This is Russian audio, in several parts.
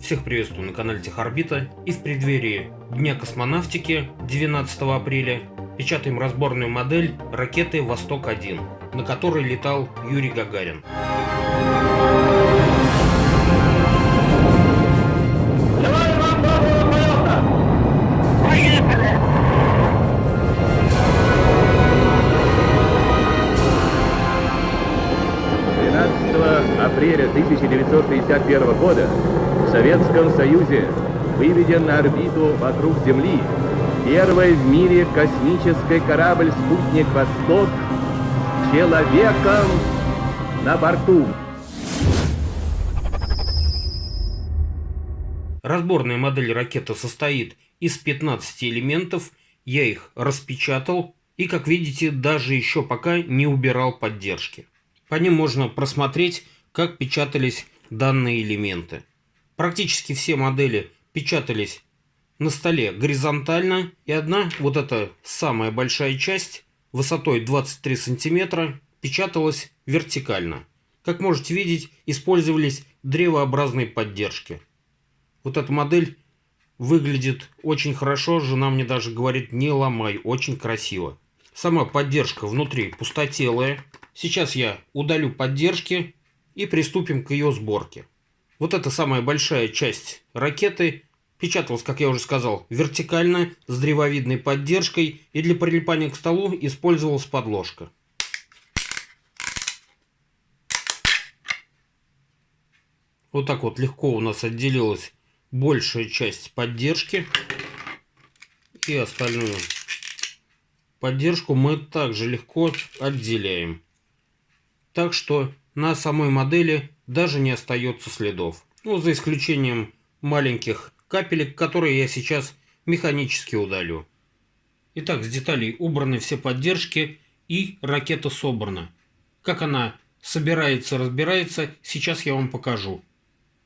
Всех приветствую на канале Техорбита. И в преддверии Дня космонавтики 12 апреля печатаем разборную модель ракеты «Восток-1», на которой летал Юрий Гагарин. апреля 1961 года в Советском Союзе выведен на орбиту вокруг Земли первый в мире космический корабль-спутник «Восток» с человеком на борту. Разборная модель ракеты состоит из 15 элементов, я их распечатал и, как видите, даже еще пока не убирал поддержки. По ним можно просмотреть, как печатались данные элементы. Практически все модели печатались на столе горизонтально, и одна, вот эта самая большая часть, высотой 23 сантиметра, печаталась вертикально. Как можете видеть, использовались древообразные поддержки. Вот эта модель выглядит очень хорошо, жена мне даже говорит, не ломай, очень красиво. Сама поддержка внутри пустотелая. Сейчас я удалю поддержки и приступим к ее сборке. Вот эта самая большая часть ракеты печаталась, как я уже сказал, вертикально, с древовидной поддержкой, и для прилипания к столу использовалась подложка. Вот так вот легко у нас отделилась большая часть поддержки. И остальную поддержку мы также легко отделяем. Так что на самой модели даже не остается следов. Ну, за исключением маленьких капелек, которые я сейчас механически удалю. Итак, с деталей убраны все поддержки и ракета собрана. Как она собирается, разбирается, сейчас я вам покажу.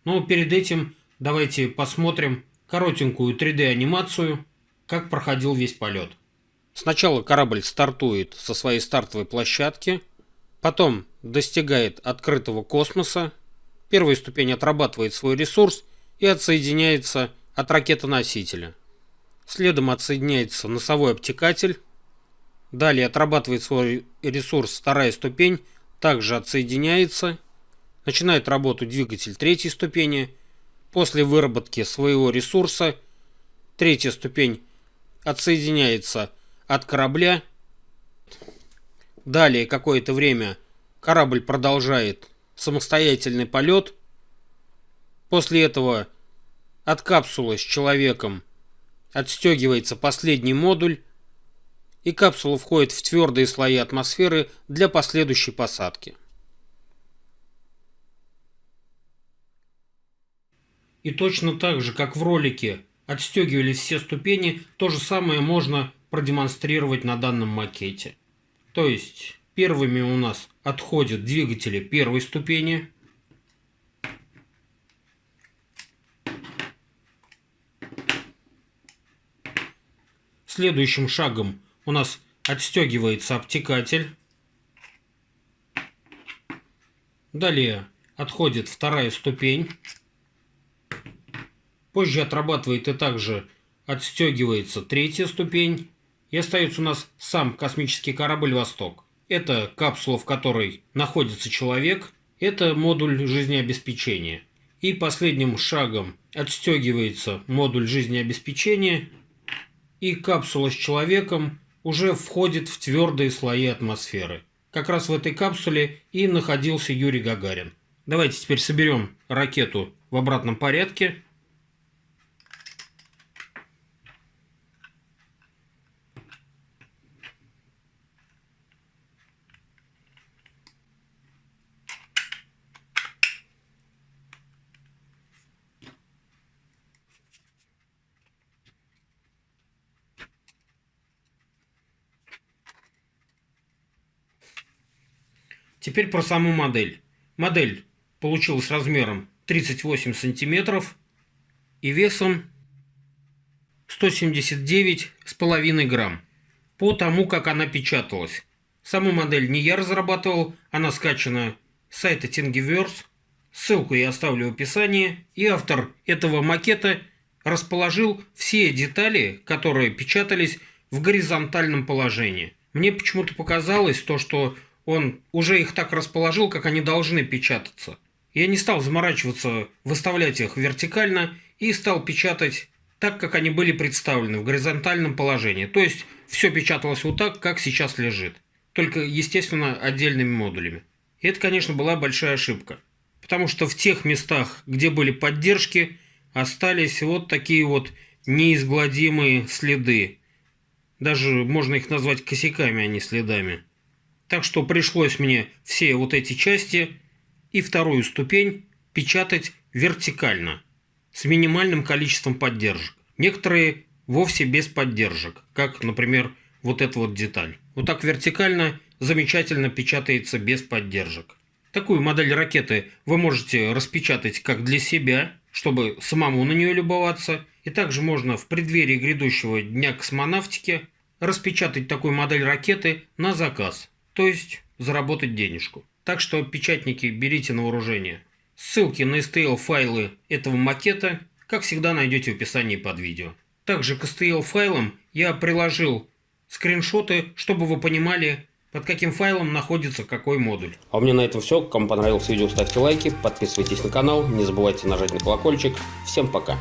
Но перед этим давайте посмотрим коротенькую 3D анимацию, как проходил весь полет. Сначала корабль стартует со своей стартовой площадки – Потом достигает открытого космоса. Первая ступень отрабатывает свой ресурс и отсоединяется от ракетоносителя. Следом отсоединяется носовой обтекатель. Далее отрабатывает свой ресурс вторая ступень, также отсоединяется. Начинает работу двигатель третьей ступени. После выработки своего ресурса третья ступень отсоединяется от корабля Далее какое-то время корабль продолжает самостоятельный полет. После этого от капсулы с человеком отстегивается последний модуль, и капсула входит в твердые слои атмосферы для последующей посадки. И точно так же, как в ролике отстегивались все ступени, то же самое можно продемонстрировать на данном макете. То есть первыми у нас отходят двигатели первой ступени. Следующим шагом у нас отстегивается обтекатель. Далее отходит вторая ступень. Позже отрабатывает и также отстегивается третья ступень. И остается у нас сам космический корабль «Восток». Это капсула, в которой находится человек. Это модуль жизнеобеспечения. И последним шагом отстегивается модуль жизнеобеспечения. И капсула с человеком уже входит в твердые слои атмосферы. Как раз в этой капсуле и находился Юрий Гагарин. Давайте теперь соберем ракету в обратном порядке. Теперь про саму модель. Модель получилась размером 38 сантиметров и весом 179,5 грамм. По тому, как она печаталась. Саму модель не я разрабатывал, она скачана с сайта Thingiverse. Ссылку я оставлю в описании. И автор этого макета расположил все детали, которые печатались в горизонтальном положении. Мне почему-то показалось то, что он уже их так расположил, как они должны печататься. Я не стал заморачиваться, выставлять их вертикально и стал печатать так, как они были представлены в горизонтальном положении. То есть все печаталось вот так, как сейчас лежит. Только, естественно, отдельными модулями. И это, конечно, была большая ошибка. Потому что в тех местах, где были поддержки, остались вот такие вот неизгладимые следы. Даже можно их назвать косяками, а не следами. Так что пришлось мне все вот эти части и вторую ступень печатать вертикально, с минимальным количеством поддержек. Некоторые вовсе без поддержек, как, например, вот эта вот деталь. Вот так вертикально замечательно печатается без поддержек. Такую модель ракеты вы можете распечатать как для себя, чтобы самому на нее любоваться. И также можно в преддверии грядущего Дня космонавтики распечатать такую модель ракеты на заказ то есть заработать денежку. Так что печатники берите на вооружение. Ссылки на STL файлы этого макета, как всегда, найдете в описании под видео. Также к STL файлам я приложил скриншоты, чтобы вы понимали, под каким файлом находится какой модуль. А у меня на этом все. Кому понравилось видео, ставьте лайки, подписывайтесь на канал, не забывайте нажать на колокольчик. Всем пока!